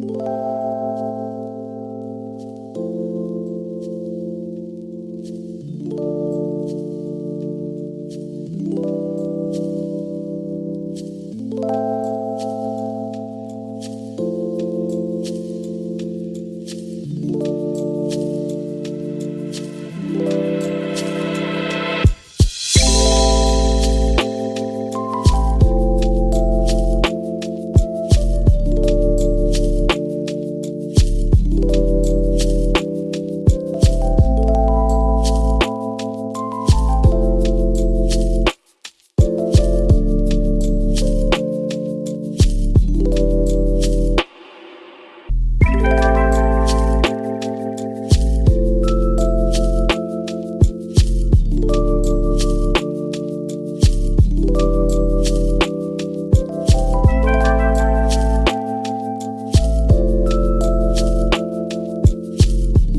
Música